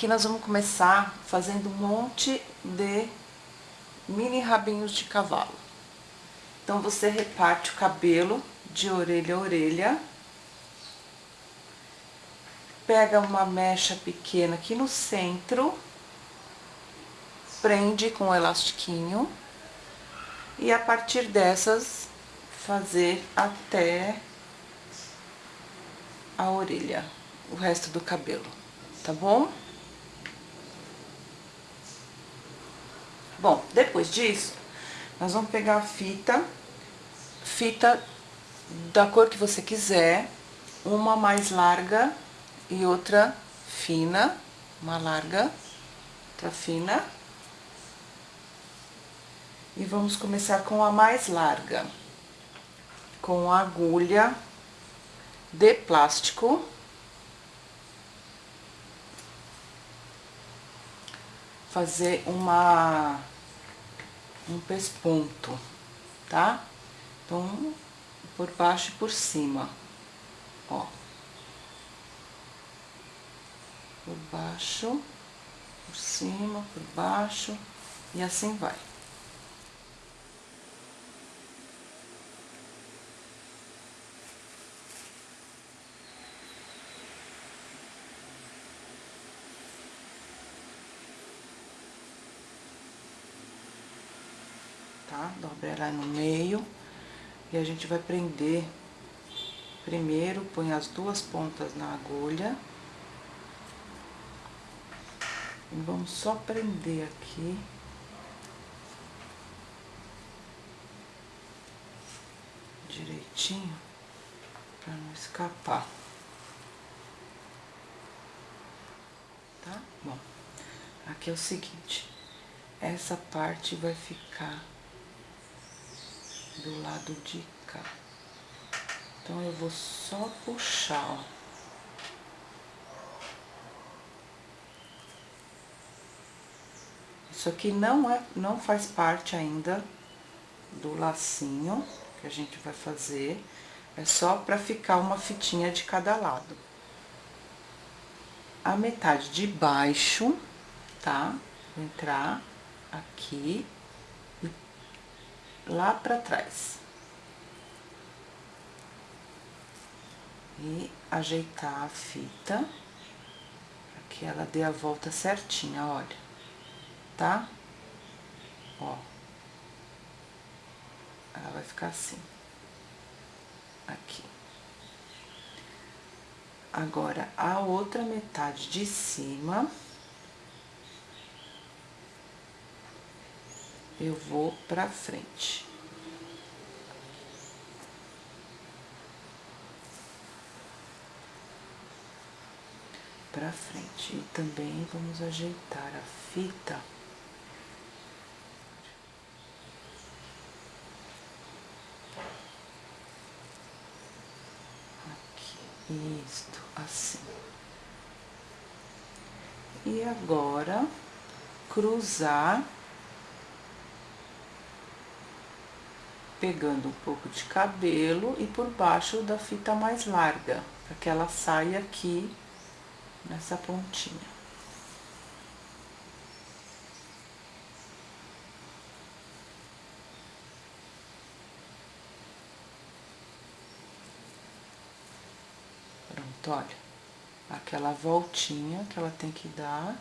Aqui nós vamos começar fazendo um monte de mini rabinhos de cavalo. Então, você reparte o cabelo de orelha a orelha. Pega uma mecha pequena aqui no centro, prende com um elastiquinho. E a partir dessas, fazer até a orelha, o resto do cabelo, tá bom? Bom, depois disso, nós vamos pegar a fita, fita da cor que você quiser, uma mais larga e outra fina, uma larga, outra fina. E vamos começar com a mais larga, com a agulha de plástico. Fazer uma um pesponto, tá? Então, por baixo e por cima, ó. Por baixo, por cima, por baixo, e assim vai. Dobra ela no meio e a gente vai prender. Primeiro, põe as duas pontas na agulha. E vamos só prender aqui. Direitinho, pra não escapar. Tá? Bom, aqui é o seguinte, essa parte vai ficar do lado de cá. Então, eu vou só puxar, ó. Isso aqui não, é, não faz parte ainda do lacinho que a gente vai fazer. É só pra ficar uma fitinha de cada lado. A metade de baixo, tá? Entrar aqui lá pra trás. E ajeitar a fita, pra que ela dê a volta certinha, olha, tá? Ó. Ela vai ficar assim. Aqui. Agora, a outra metade de cima... eu vou pra frente. Pra frente. E também vamos ajeitar a fita. Aqui, isto, assim. E agora, cruzar pegando um pouco de cabelo e por baixo da fita mais larga, para que ela saia aqui nessa pontinha. Pronto, olha. Aquela voltinha que ela tem que dar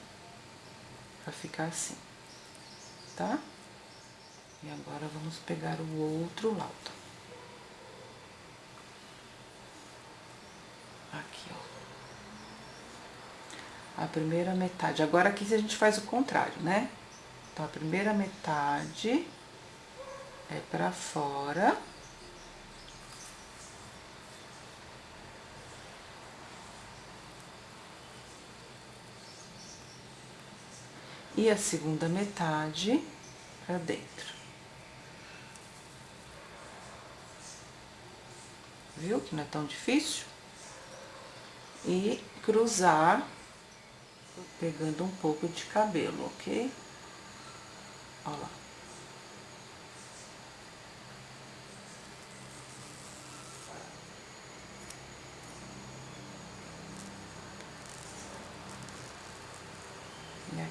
pra ficar assim, tá? E agora, vamos pegar o outro lado. Aqui, ó. A primeira metade. Agora, aqui a gente faz o contrário, né? Então, a primeira metade é pra fora. E a segunda metade pra dentro. Viu? Que não é tão difícil. E cruzar, pegando um pouco de cabelo, ok? Olha lá.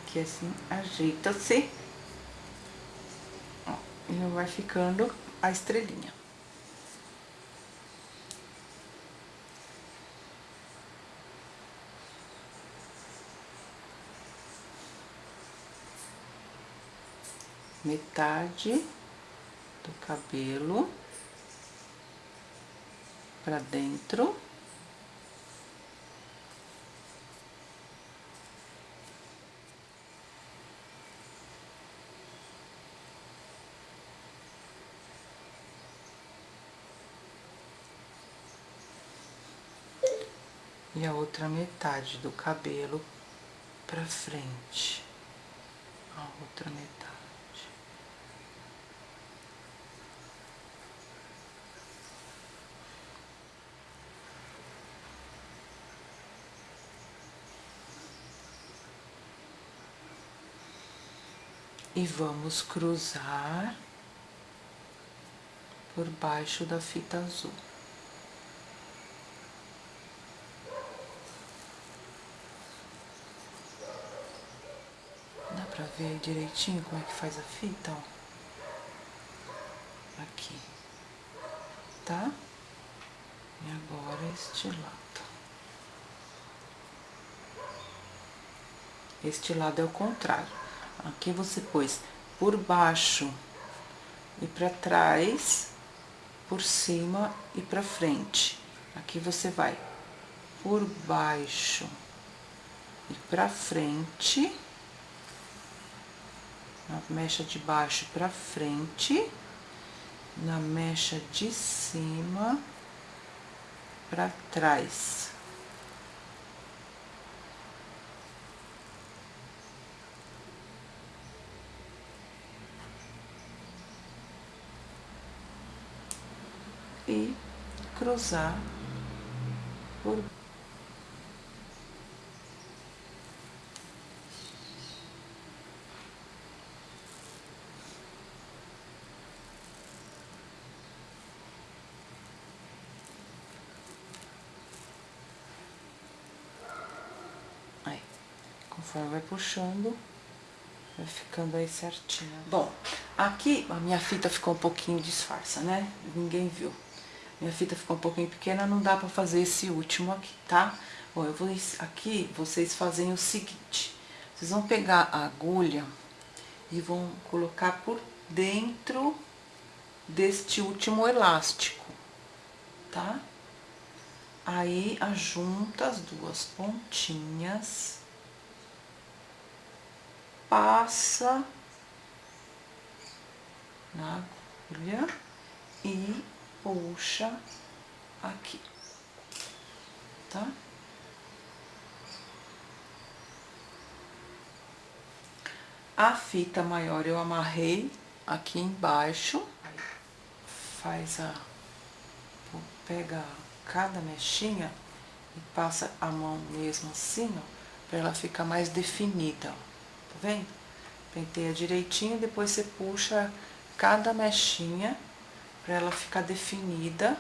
Aqui assim, ajeita-se. E vai ficando a estrelinha. Metade do cabelo pra dentro. e a outra metade do cabelo pra frente. A outra metade. E vamos cruzar por baixo da fita azul. pra ver direitinho como é que faz a fita, ó. Aqui. Tá? E agora este lado. Este lado é o contrário. Aqui você pôs por baixo e pra trás, por cima e pra frente. Aqui você vai por baixo e pra frente na mecha de baixo pra frente, na mecha de cima pra trás. E cruzar por Conforme vai puxando, vai ficando aí certinho. Bom, aqui a minha fita ficou um pouquinho disfarça, né? Ninguém viu. Minha fita ficou um pouquinho pequena, não dá pra fazer esse último aqui, tá? Bom, eu vou... Aqui, vocês fazem o seguinte. Vocês vão pegar a agulha e vão colocar por dentro deste último elástico, tá? Aí, ajunta as duas pontinhas passa na agulha e puxa aqui, tá? A fita maior eu amarrei aqui embaixo, faz a... pega cada mechinha e passa a mão mesmo assim, ó, pra ela ficar mais definida, ó vendo? Penteia direitinho, depois você puxa cada mechinha pra ela ficar definida.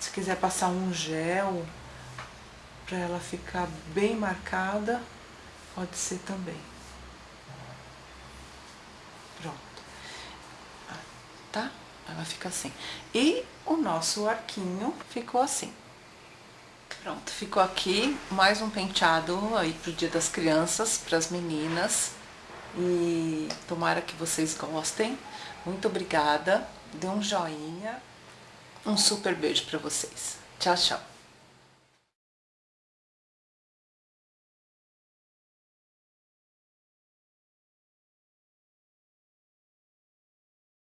Se quiser passar um gel pra ela ficar bem marcada, pode ser também. Pronto. Ah, tá? Ela fica assim. E o nosso arquinho ficou assim. Pronto, ficou aqui mais um penteado aí pro Dia das Crianças, pras meninas. E tomara que vocês gostem. Muito obrigada. Dê um joinha. Um super beijo pra vocês. Tchau, tchau.